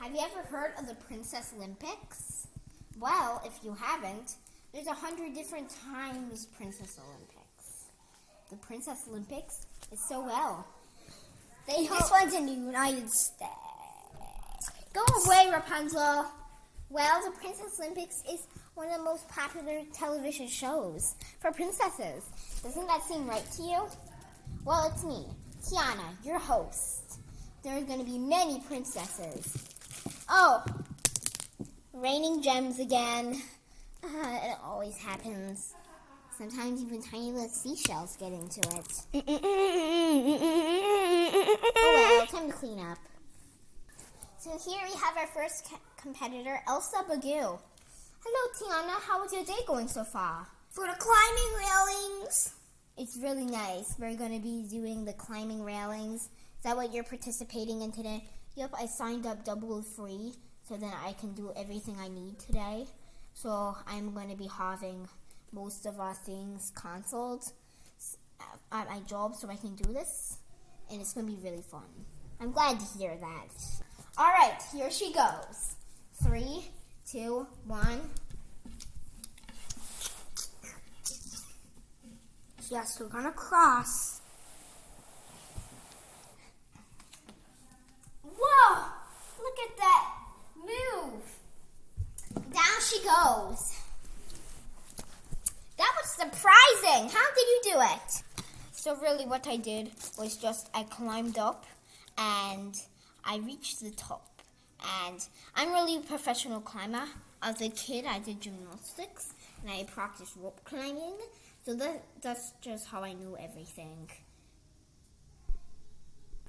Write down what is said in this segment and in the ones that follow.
Have you ever heard of the Princess Olympics? Well, if you haven't, there's a hundred different times Princess Olympics. The Princess Olympics is so well. They This one's in the United States. Go away, Rapunzel. Well, the Princess Olympics is one of the most popular television shows for princesses. Doesn't that seem right to you? Well, it's me, Tiana, your host. There are going to be many princesses. Oh, raining gems again. Uh, it always happens. Sometimes even tiny little seashells get into it. Oh well, time to clean up. So here we have our first ca- competitor, Elsa Bagoo. Hello, Tiana. How is your day going so far? For the climbing railings. It's really nice. We're going to be doing the climbing railings. Is that what you're participating in today? Yep, I signed up double free so then I can do everything I need today. So I'm going to be having most of our things canceled uh, at my job so I can do this. And it's going to be really fun. I'm glad to hear that. All right, here she goes. Three, two, one. Yes, we're gonna cross. Whoa! Look at that Goes. That was surprising. How did you do it? So really what I did was just I climbed up and I reached the top. And I'm really a professional climber. As a kid, I did gymnastics and I practiced rope climbing. So that, that's just how I knew everything.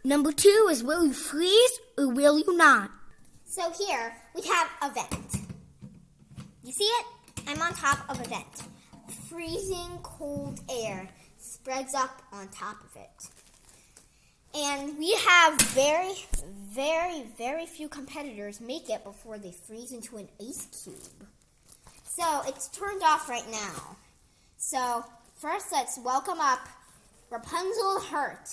Number two is will you freeze or will you not? So here we have a vent. You see it? I'm on top of a vent. Freezing cold air spreads up on top of it. And we have very, very, very few competitors make it before they freeze into an ice cube. So it's turned off right now. So first let's welcome up Rapunzel Hurt.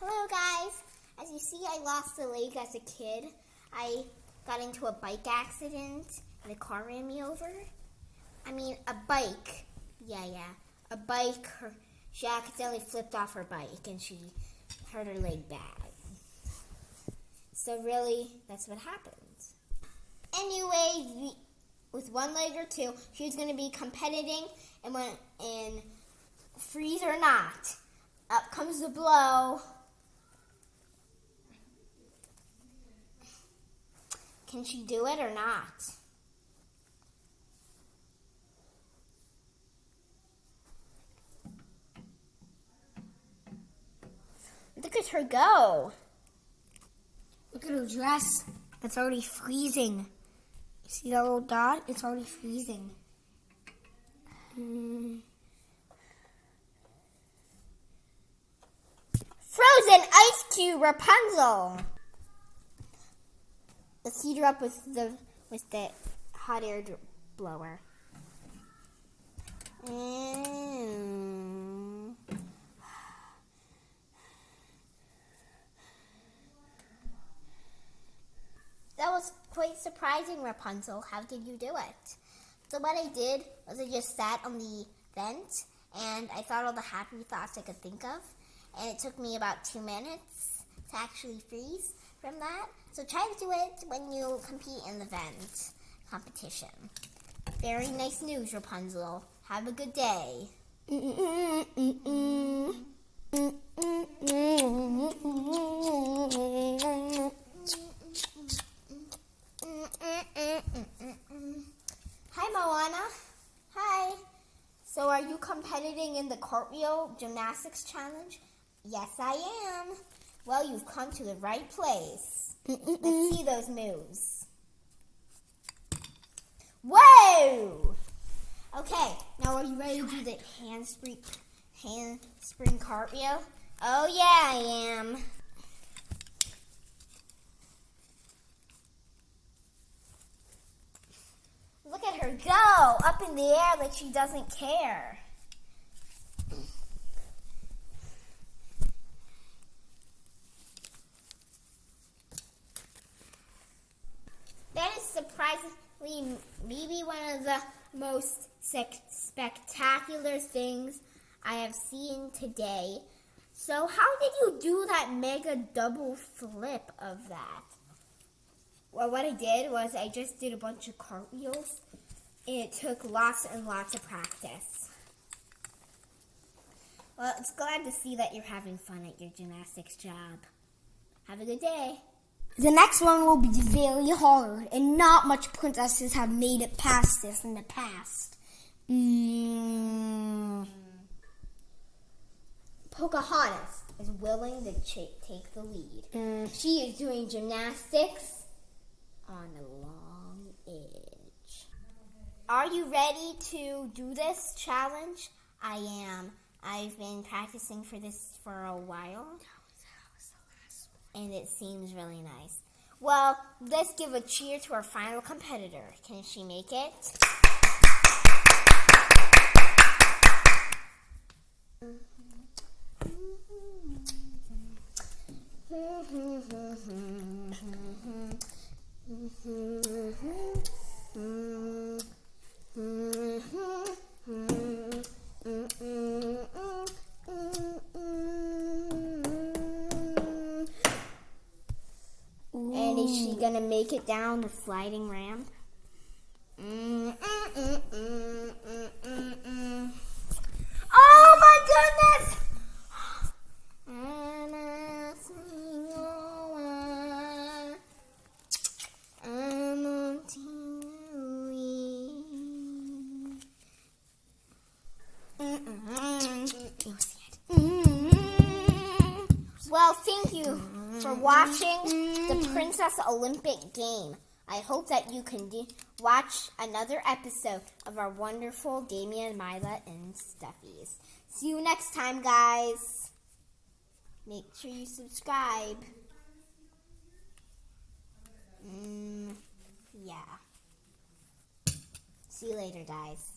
Hello, guys. As you see, I lost a leg as a kid. I got into a bike accident and a car ran me over. I mean, a bike. Yeah, yeah. A bike. Her, she accidentally flipped off her bike and she hurt her leg bad. So, really, that's what happened. Anyway, with one leg or two, she was going to be competing and when in freeze or not. Up comes the blow. Can she do it or not? Look at her go. Look at her dress. It's already freezing. See that little dot? It's already freezing. Mm. Frozen ice cube Rapunzel. Let's heat her up with the with the hot air blower. That was quite surprising, Rapunzel. How did you do it? So what I did was I just sat on the vent and I thought all the happy thoughts I could think of. And it took me about two minutes to actually freeze from that. So try to do it when you compete in the vent competition. Very nice news, Rapunzel. Have a good day. Hi, Moana. Hi. So, are you competing in the cartwheel gymnastics challenge? Yes, I am. Well, you've come to the right place. Let's see those moves. Whoa! Okay, now are you ready to do the handspring, handspring cartwheel? Oh yeah, I am. Look at her go up in the air like she doesn't care. Maybe one of the most spectacular things I have seen today. So, how did you do that mega double flip of that? Well, what I did was I just did a bunch of cartwheels. It took lots and lots of practice. Well, it's glad to see that you're having fun at your gymnastics job. Have a good day. The next one will be very hard, and not much princesses have made it past this in the past. Mm. Pocahontas is willing to ch- take the lead. Mm. She is doing gymnastics on a long edge. Are you ready to do this challenge? I am. I've been practicing for this for a while, and it seems really nice. Well, let's give a cheer to our final competitor. Can she make it? And gonna make it down the sliding ramp? Mm, mm, mm. Oh my goodness! Well, thank you for watching the Princess Olympic game. I hope that you can watch another episode of our wonderful Damien, Mila, and Stuffies. See you next time, guys. Make sure you subscribe. Mm, yeah. See you later, guys.